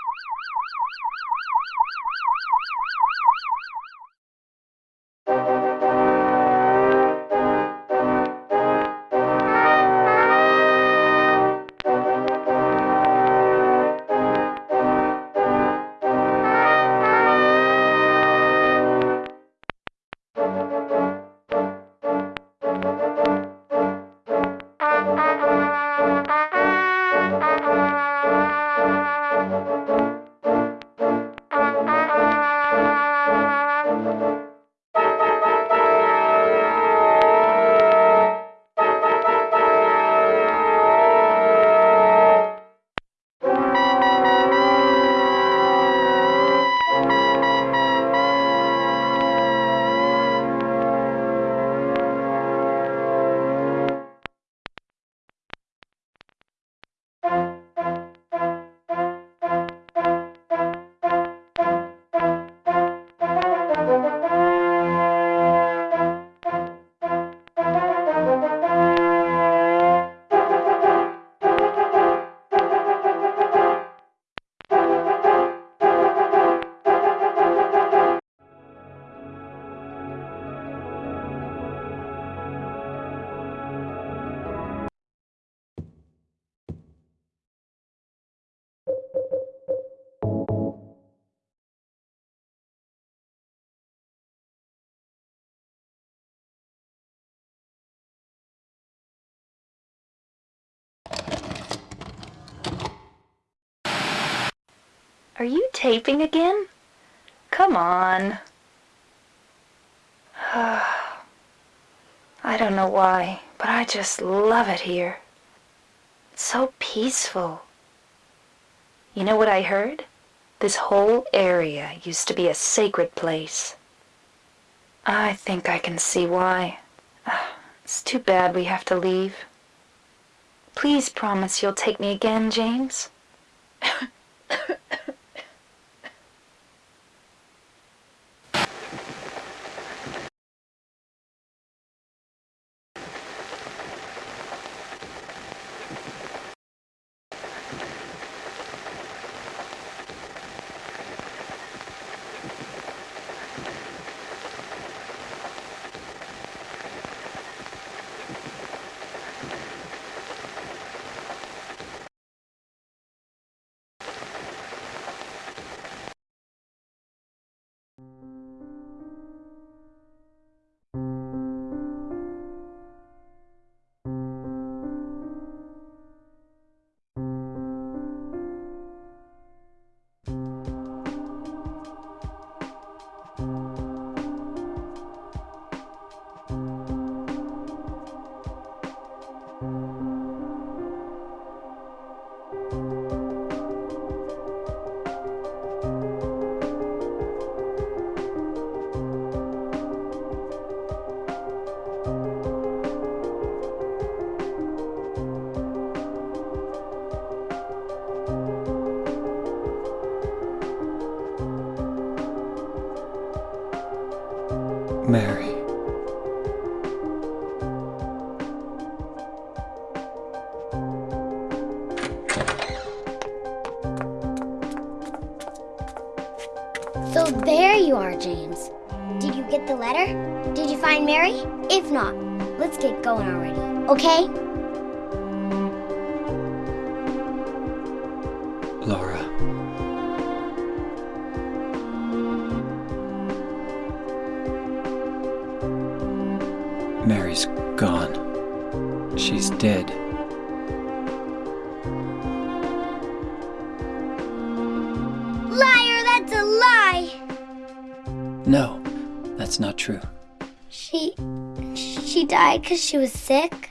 Oh, my God. Are you taping again? Come on. I don't know why, but I just love it here. It's so peaceful. You know what I heard? This whole area used to be a sacred place. I think I can see why. It's too bad we have to leave. Please promise you'll take me again, James. Mary. So there you are, James. Did you get the letter? Did you find Mary? If not, let's get going already, okay? Because she was sick?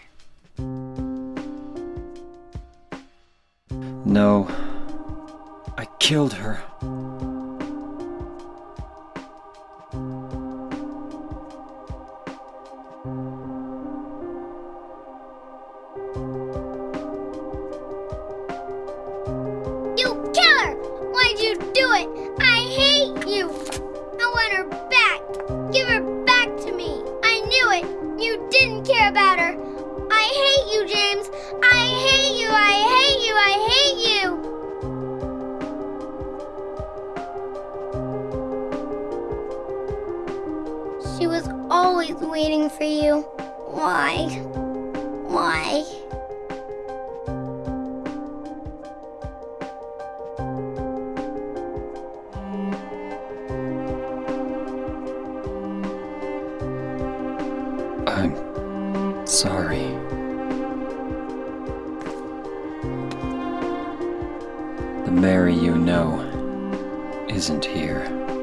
isn't here.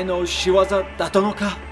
前の仕業だっのか？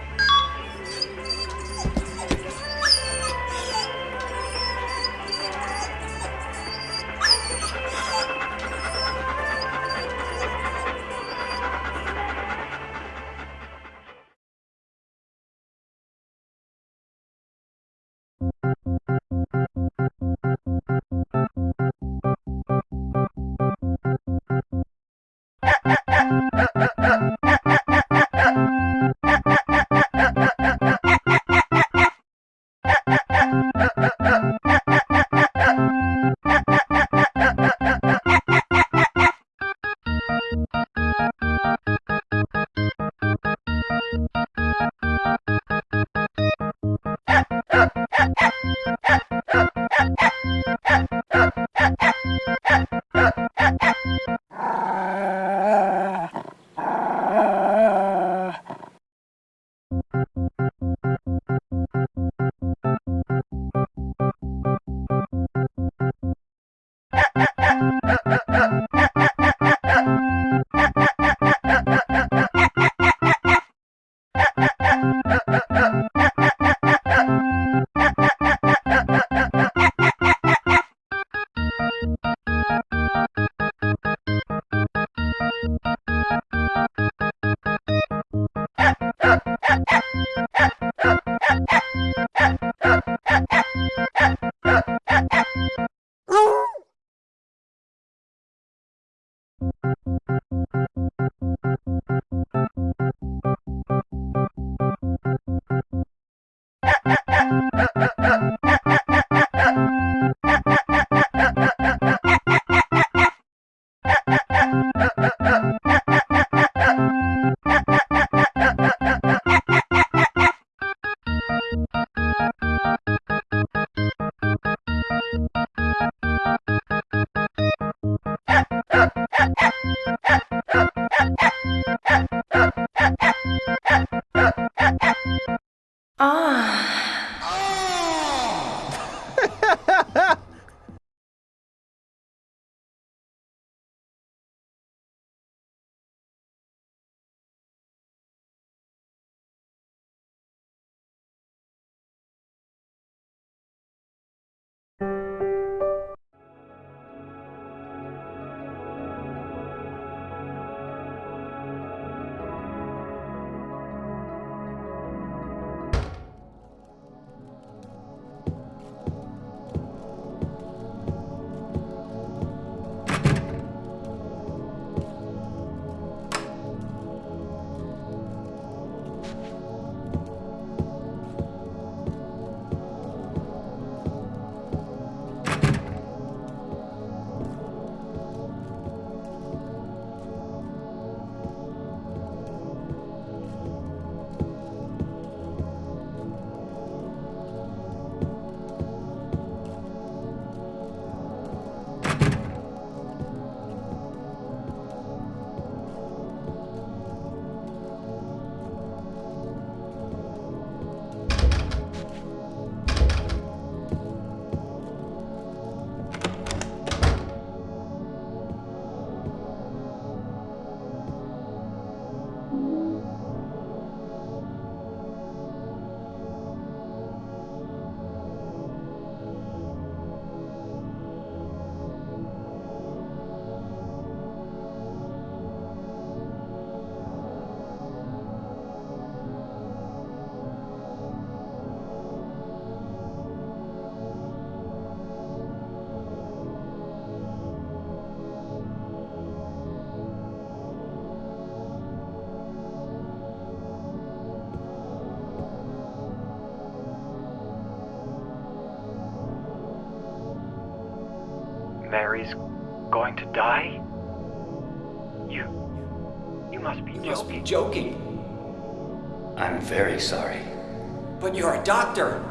To die? You. You must be You must be joking. joking. I'm very sorry. But you're a doctor.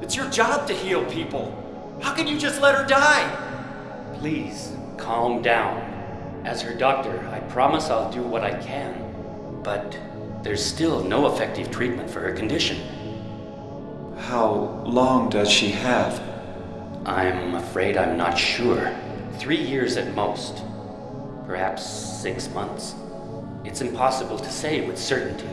It's your job to heal people. How can you just let her die? Please, calm down. As her doctor, I promise I'll do what I can. But there's still no effective treatment for her condition. How long does she have? I'm afraid I'm not sure. Three years at most. Perhaps six months. It's impossible to say with certainty.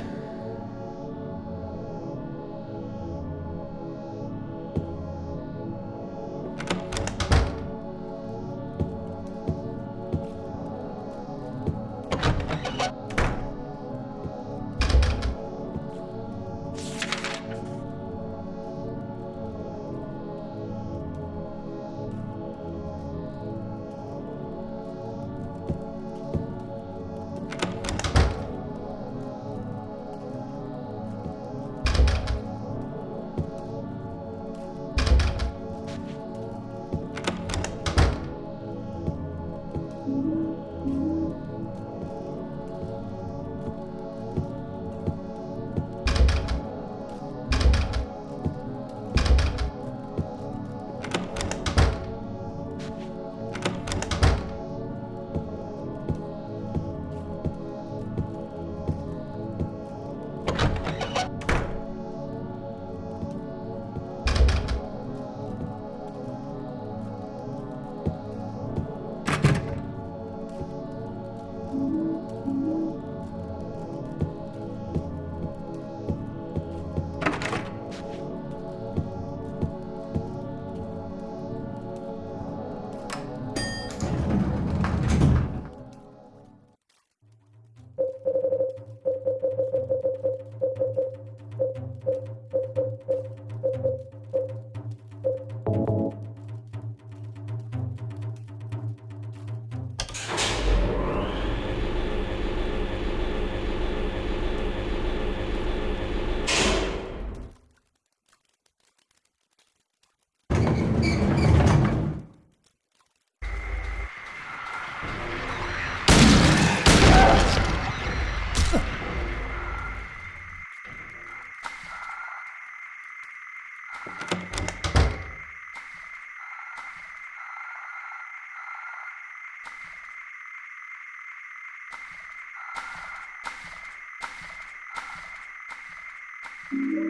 Mama!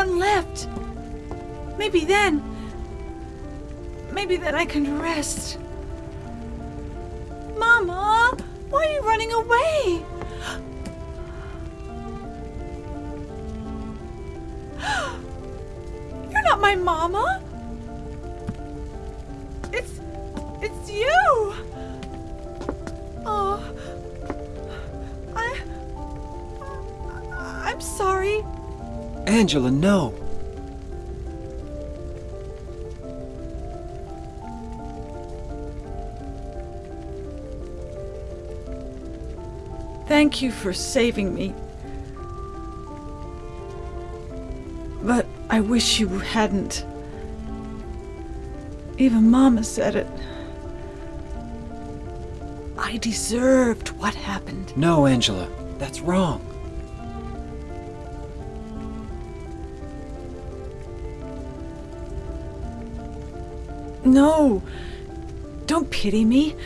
One left. Maybe then. Maybe then I can rest. Angela, no. Thank you for saving me. But I wish you hadn't. Even Mama said it. I deserved what happened. No, Angela. That's wrong. No. Don't pity me.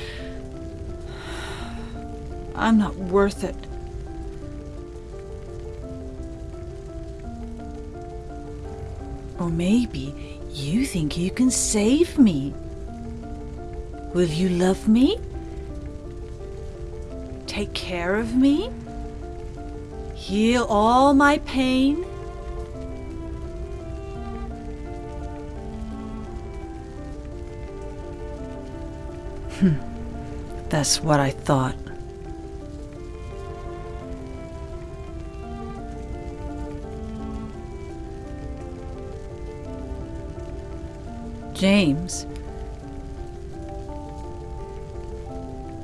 I'm not worth it. Or maybe you think you can save me. Will you love me? Take care of me? Heal all my pain? That's what I thought. James.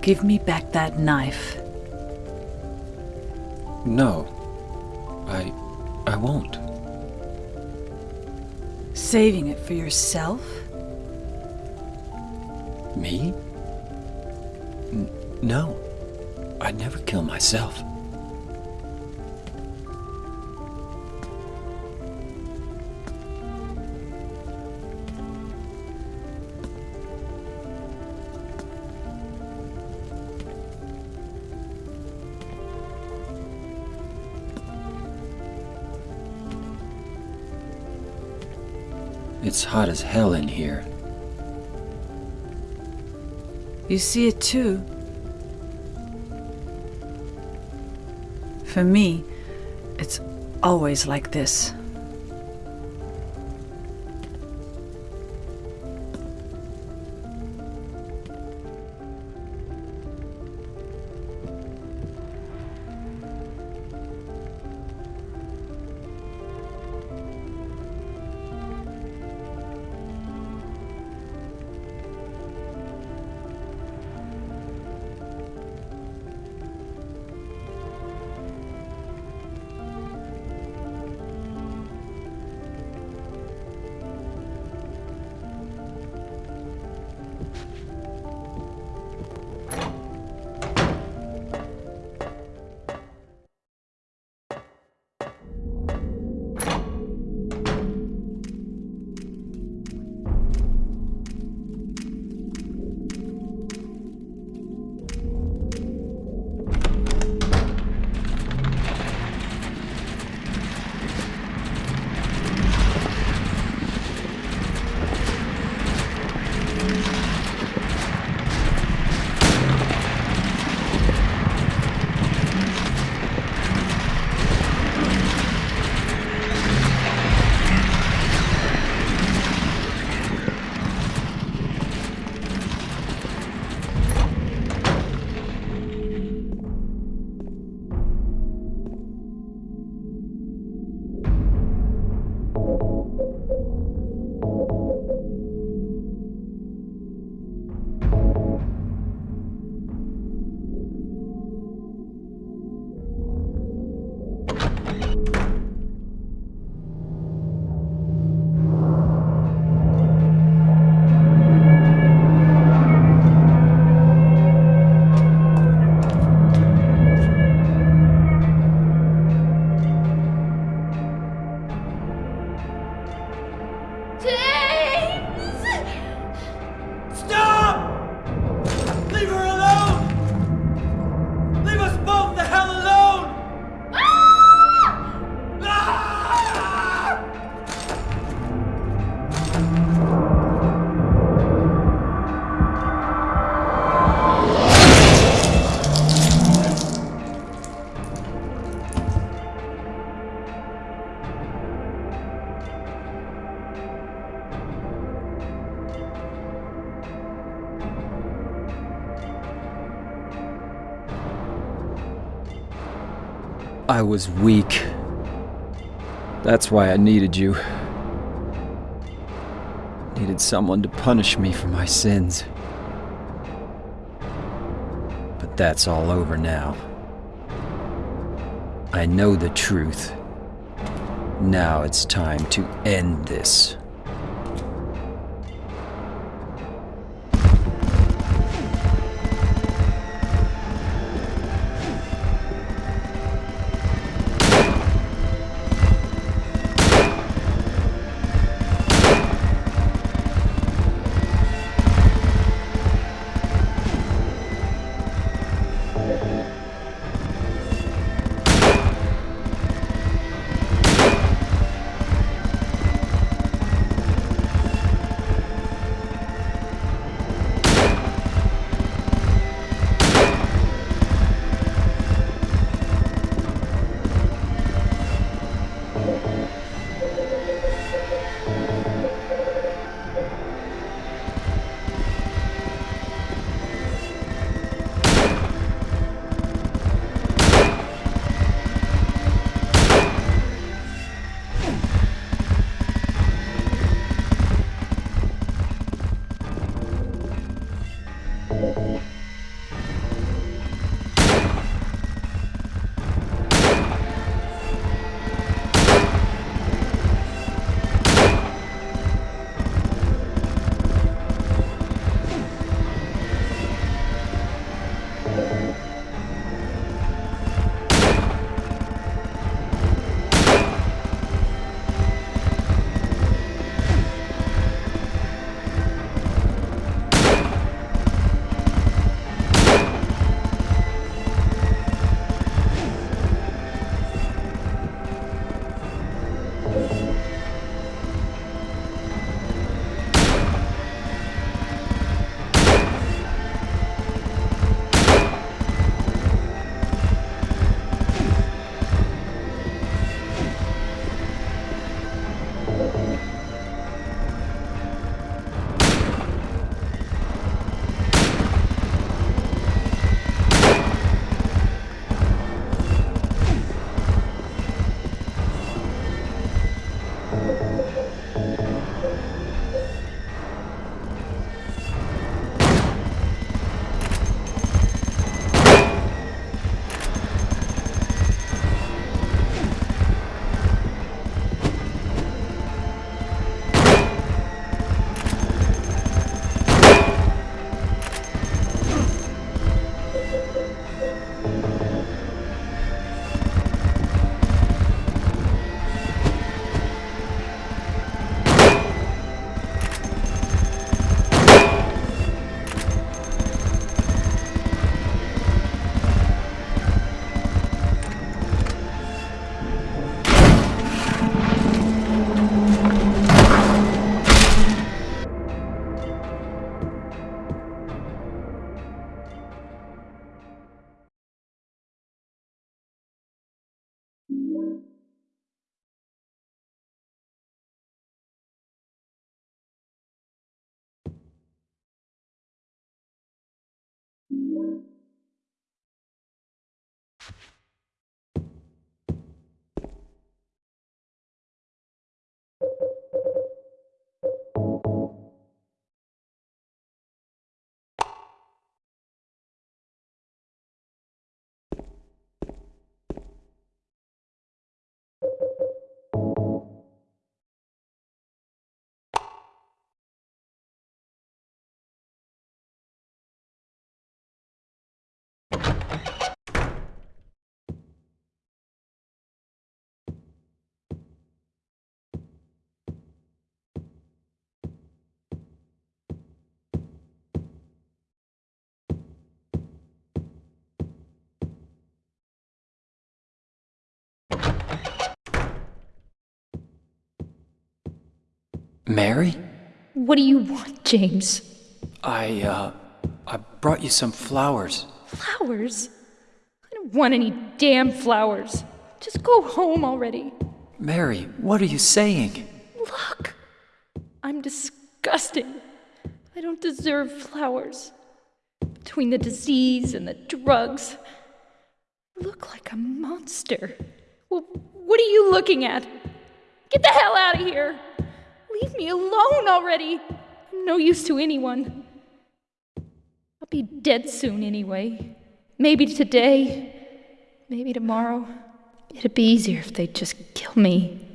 Give me back that knife. No. I. I won't. Saving it for yourself? Me? No. I'd never kill myself. It's hot as hell in here. You see it too. For me, it's always like this. I was weak. That's why I needed you. Needed someone to punish me for my sins. But that's all over now. I know the truth. Now it's time to end this. Mary? What do you want, James? I, uh, I brought you some flowers. Flowers? I don't want any damn flowers. Just go home already. Mary, what are you saying? Look! I'm disgusting. I don't deserve flowers. Between the disease and the drugs, I look like a monster. Well, what are you looking at? Get the hell out of here! Leave me alone already! I'm no use to anyone. I'll be dead soon anyway. Maybe today, maybe tomorrow. It'd be easier if they'd just kill me.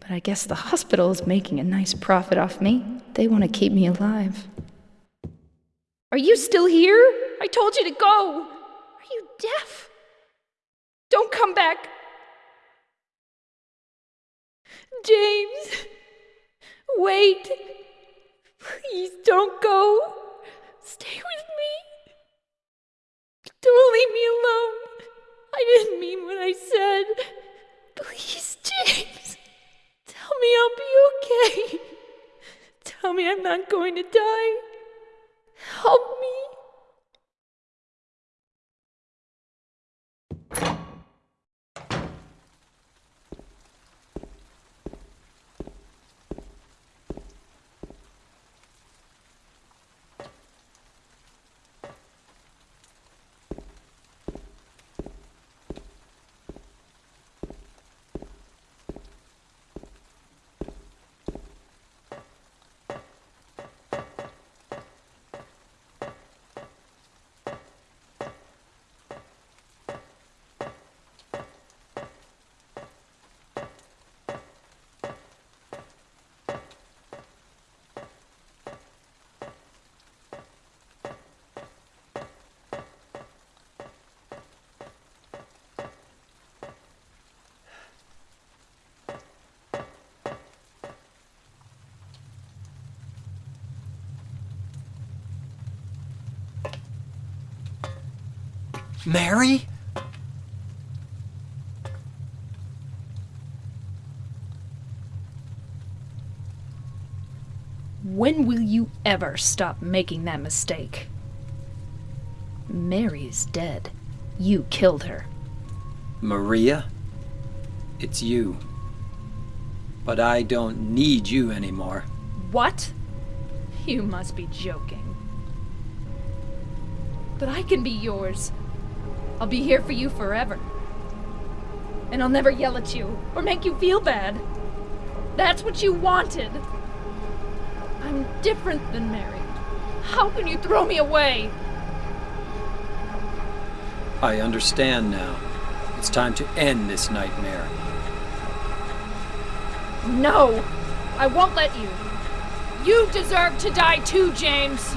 But I guess the hospital is making a nice profit off me. They want to keep me alive. Are you still here? I told you to go. Are you deaf? Don't come back. James, wait. Please don't go. Stay with me. Don't leave me alone. I didn't mean what I said. Please, James. Tell me I'll be okay. Tell me I'm not going to die. Help me. Mary? When will you ever stop making that mistake? Mary's dead. You killed her. Maria? It's you. But I don't need you anymore. What? You must be joking. But I can be yours. I'll be here for you forever. And I'll never yell at you or make you feel bad. That's what you wanted. I'm different than Mary. How can you throw me away? I understand now. It's time to end this nightmare. No! I won't let you. You deserve to die too, James.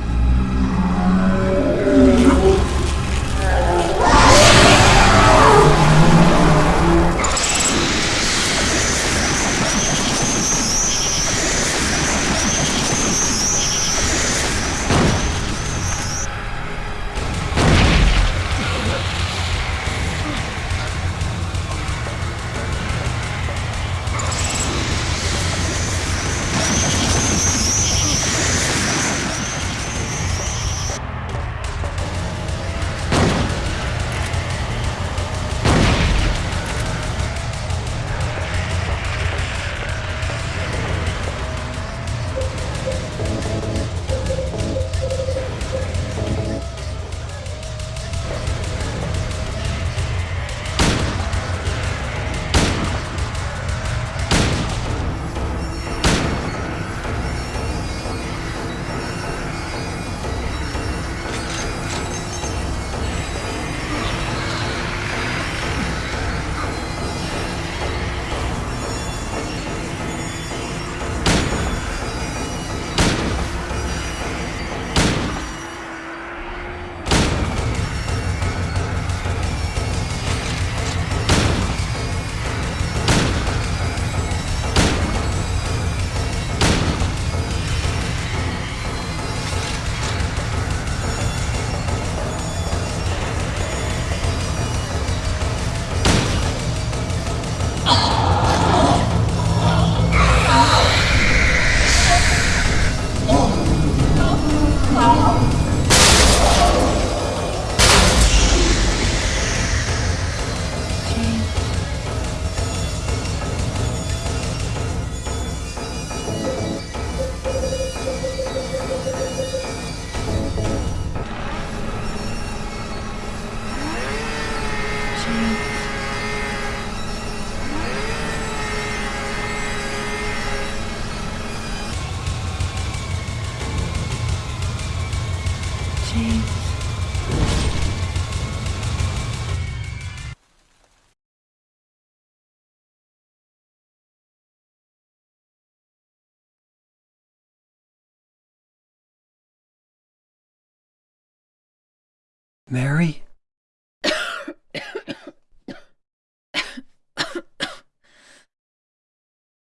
Mary?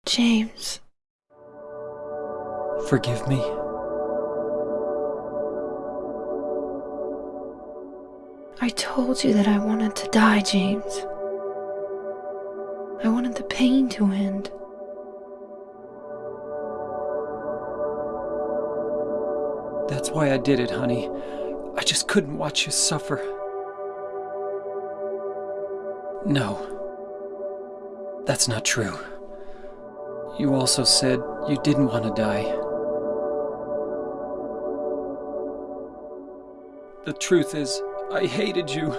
James. Forgive me. I told you that I wanted to die, James. I wanted the pain to end. That's why I did it, honey. I just couldn't watch you suffer. No. That's not true. You also said you didn't want to die. The truth is, I hated you.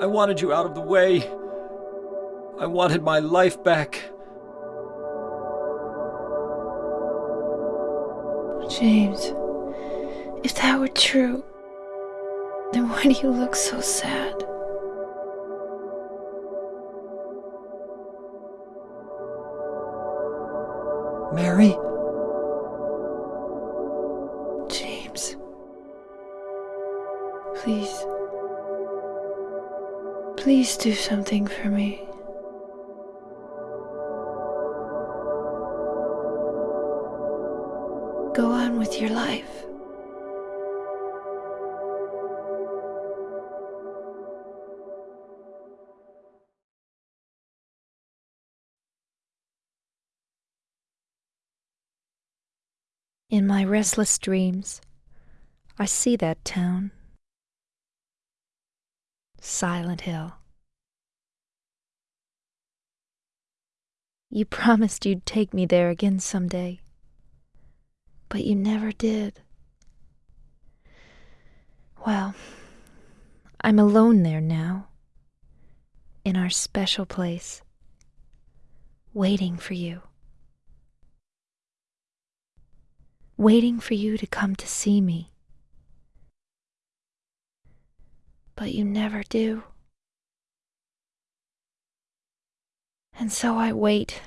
I wanted you out of the way. I wanted my life back. James, if that were true, why do you look so sad? Mary? James. Please. Please do something for me. Restless dreams, I see that town. Silent Hill. You promised you'd take me there again someday, but you never did. Well, I'm alone there now, in our special place, waiting for you. Waiting for you to come to see me. But you never do. And so I wait,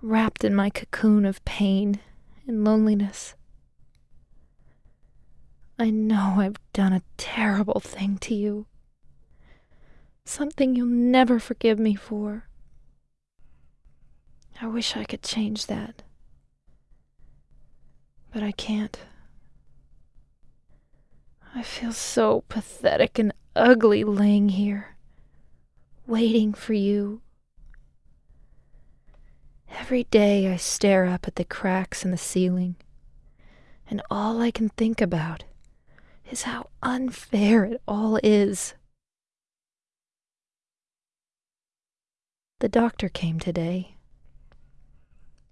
wrapped in my cocoon of pain and loneliness. I know I've done a terrible thing to you. Something you'll never forgive me for. I wish I could change that. But I can't. I feel so pathetic and ugly laying here, waiting for you. Every day I stare up at the cracks in the ceiling, and all I can think about is how unfair it all is. The doctor came today.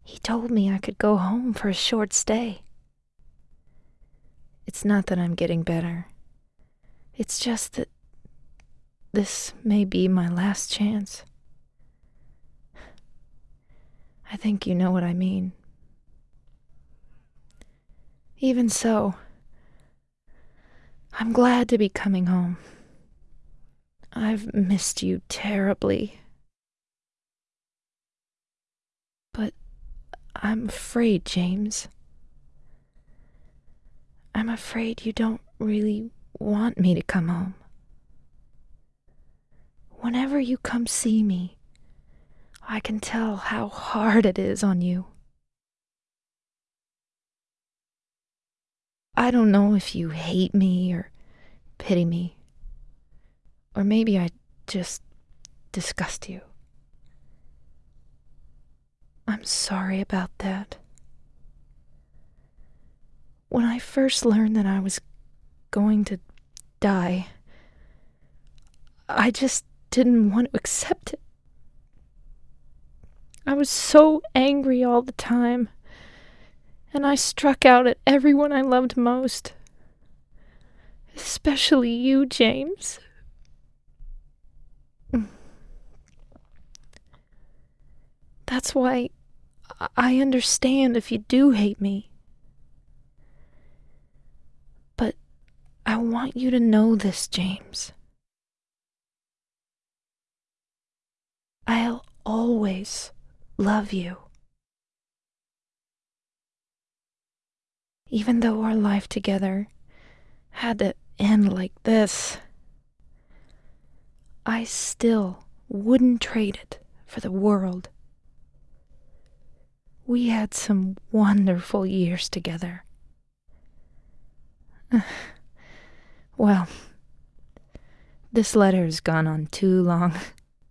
He told me I could go home for a short stay. It's not that I'm getting better. It's just that this may be my last chance. I think you know what I mean. Even so, I'm glad to be coming home. I've missed you terribly. But I'm afraid, James. I'm afraid you don't really want me to come home. Whenever you come see me, I can tell how hard it is on you. I don't know if you hate me or pity me. Or maybe I just disgust you. I'm sorry about that. When I first learned that I was going to die, I just didn't want to accept it. I was so angry all the time and I struck out at everyone I loved most. Especially you, James. That's why I understand if you do hate me. I want you to know this, James. I'll always love you. even though our life together had to end like this, I still wouldn't trade it for the world. We had some wonderful years together. well, this letter has gone on too long,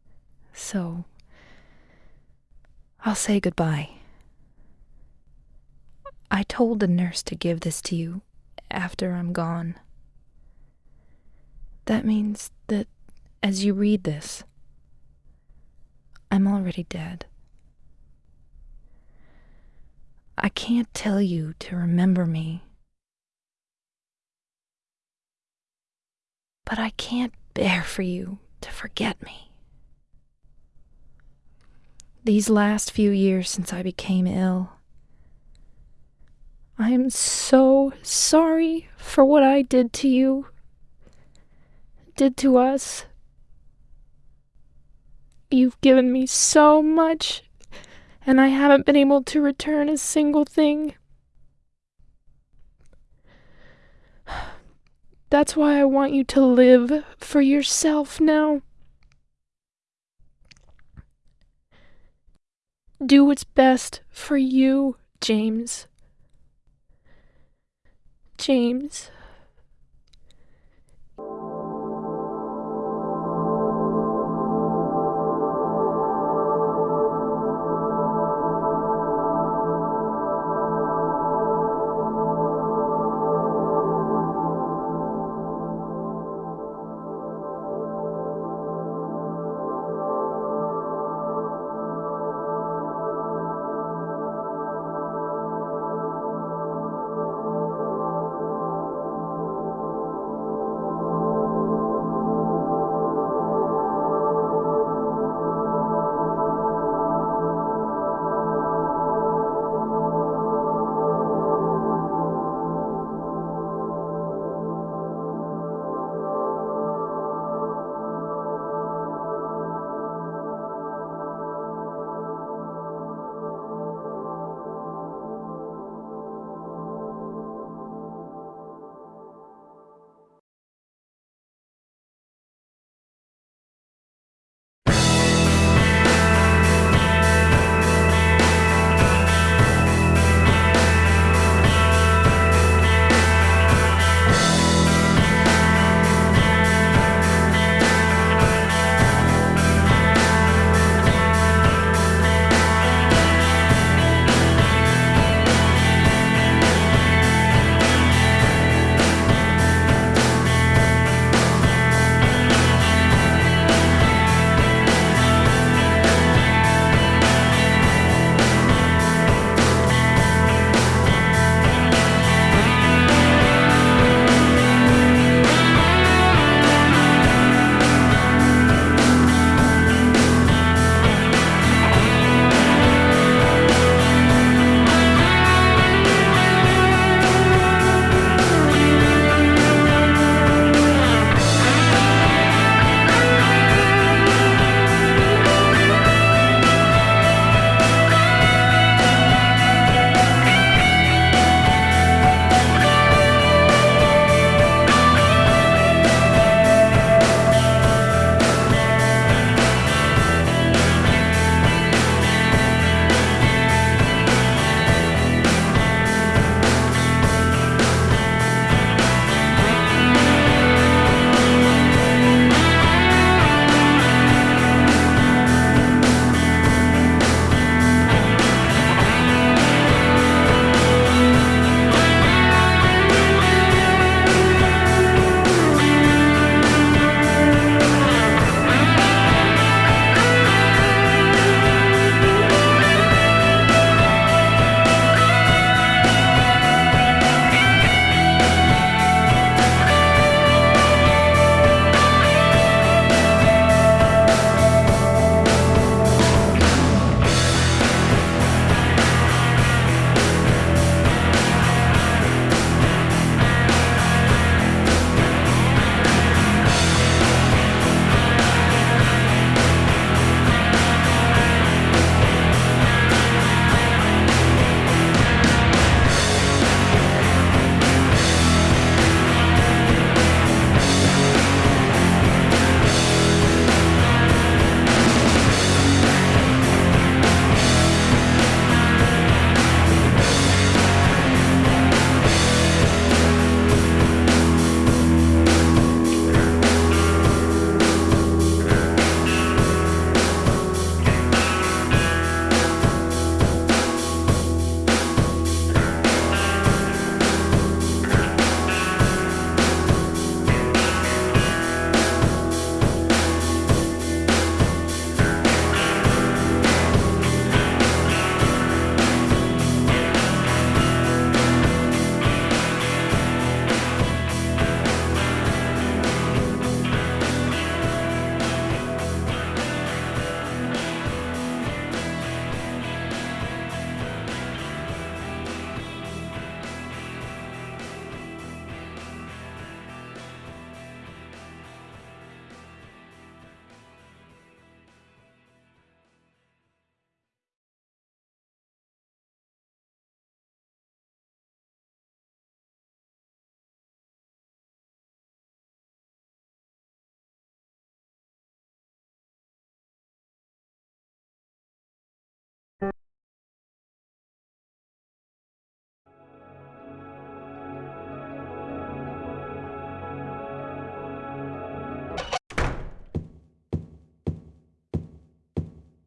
so I'll say goodbye. I told the nurse to give this to you after I'm gone. That means that as you read this, I'm already dead. I can't tell you to remember me, but I can't bear for you to forget me. These last few years since I became ill, I am so sorry for what I did to you, did to us. You've given me so much, and I haven't been able to return a single thing. That's why I want you to live for yourself now. Do what's best for you, James. James.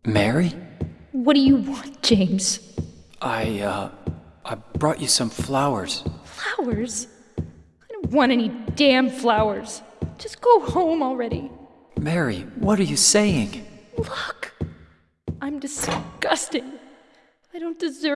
Mary? What do you want, James? I, uh, I brought you some flowers. Flowers? I don't want any damn flowers. Just go home already. Mary, what are you saying? Look! I'm disgusting. I don't deserve.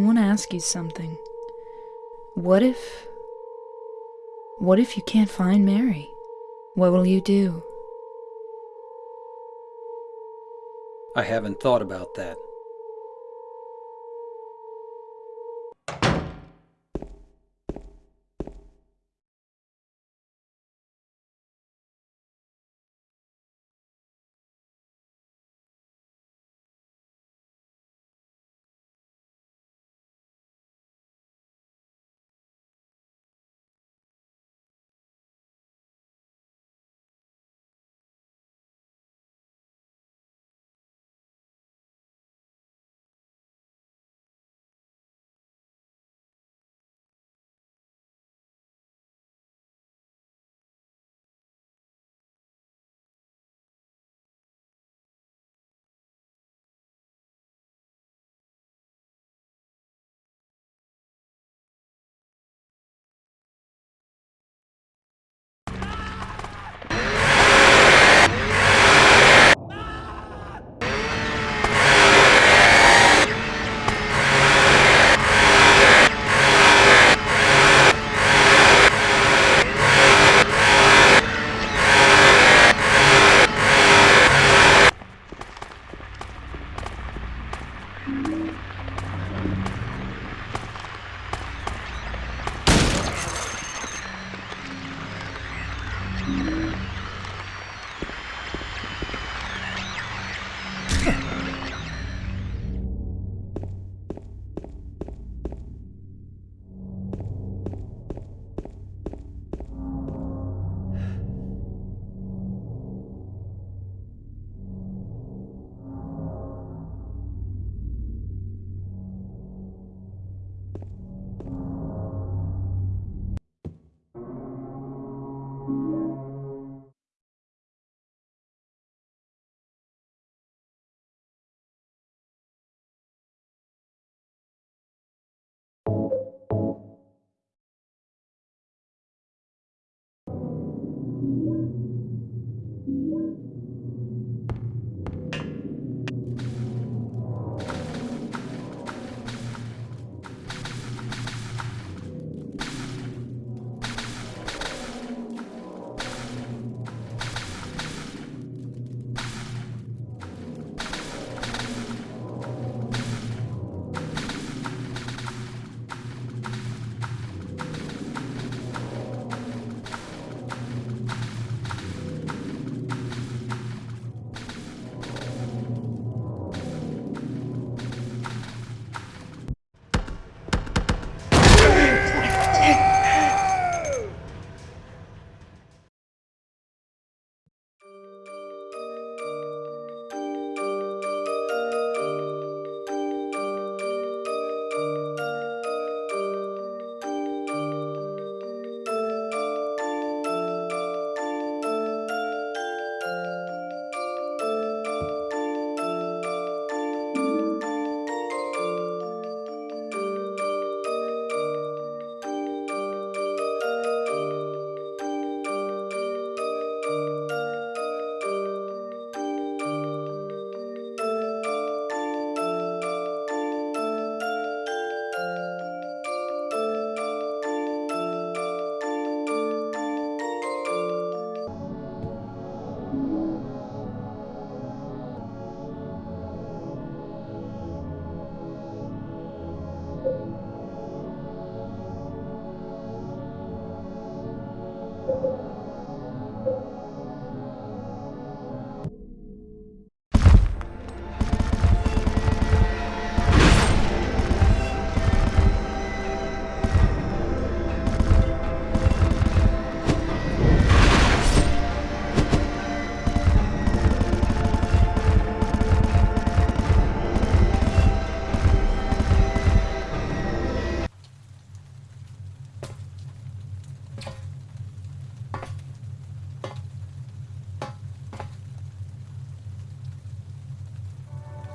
Want to ask you something. What if. What if you can't find Mary? What will you do? I haven't thought about that.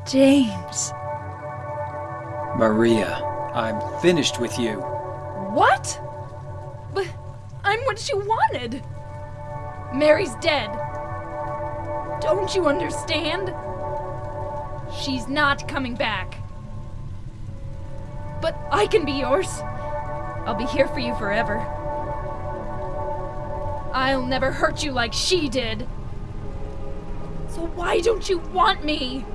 James. Maria, I'm finished with you. What? But I'm what you wanted. Mary's dead. Don't you understand? She's not coming back. But I can be yours. I'll be here for you forever. I'll never hurt you like she did. So why don't you want me?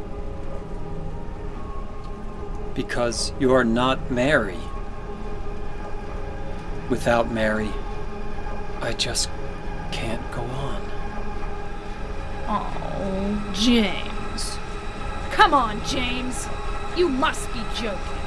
Because you're not Mary. Without Mary, I just can't go on. Oh, James. Come on, James. You must be joking.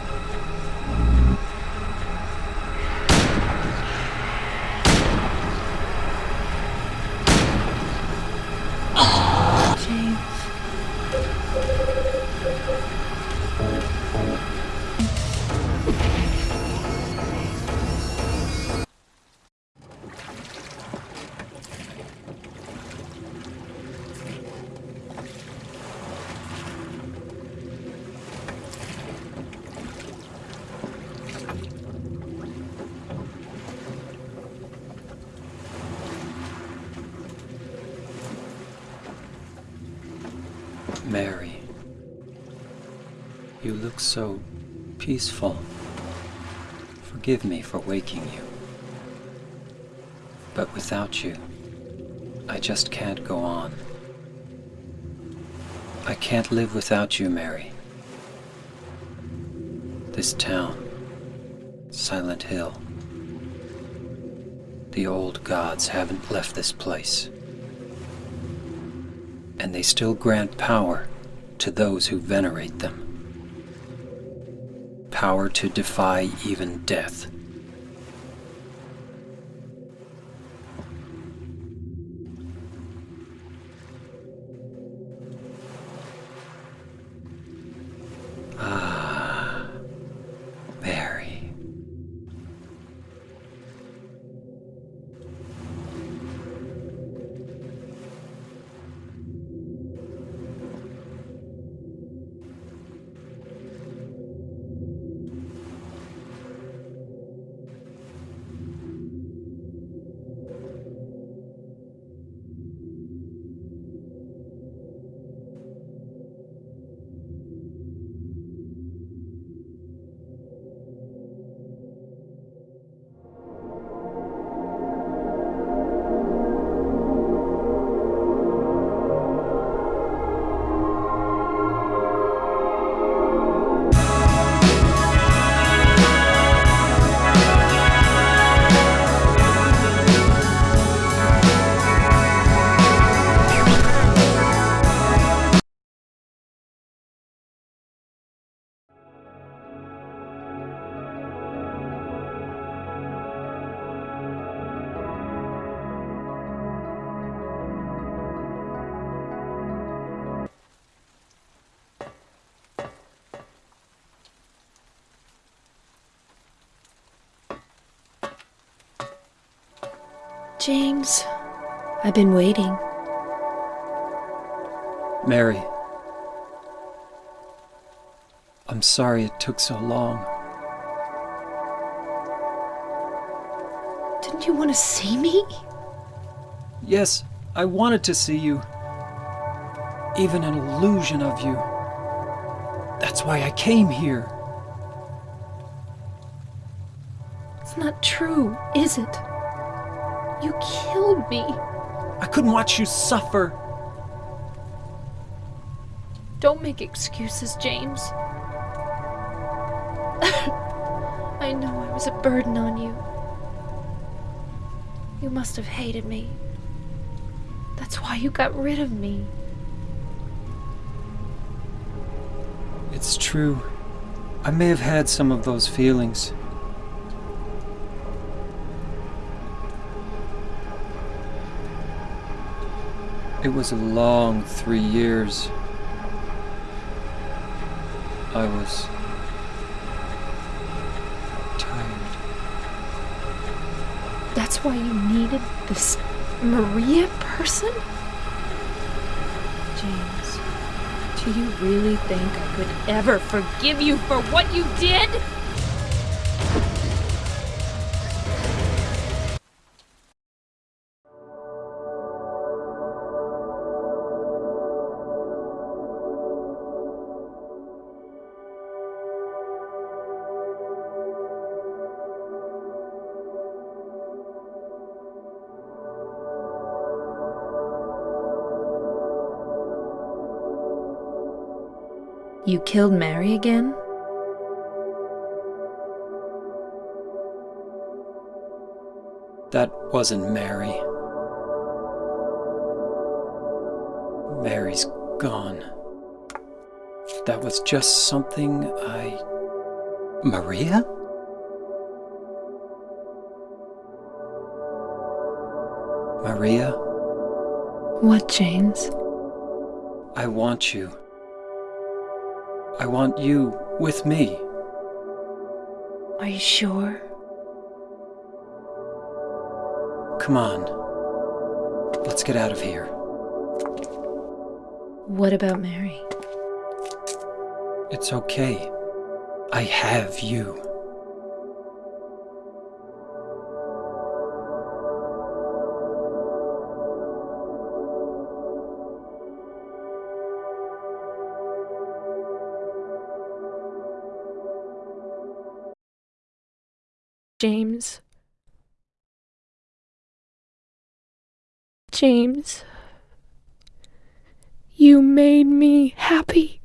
Forgive me for waking you. But without you, I just can't go on. I can't live without you, Mary. This town, Silent Hill. The old gods haven't left this place. And they still grant power to those who venerate them. Power to defy even death. I've been waiting. Mary. I'm sorry it took so long. Didn't you want to see me? Yes, I wanted to see you. Even an illusion of you. That's why I came here. It's not true, is it? You killed me. I couldn't watch you suffer. Don't make excuses, James. I know I was a burden on you. You must have hated me. That's why you got rid of me. It's true. I may have had some of those feelings. It was a long three years. I was tired. That's why you needed this Maria person? James, do you really think I could ever forgive you for what you did? Killed Mary again? That wasn't Mary. Mary's gone. That was just something I. Maria? Maria, What, James? I want you. I want you with me. Are you sure? Come on. Let's get out of here. What about Mary? It's okay. I have you. James. James. You made me happy.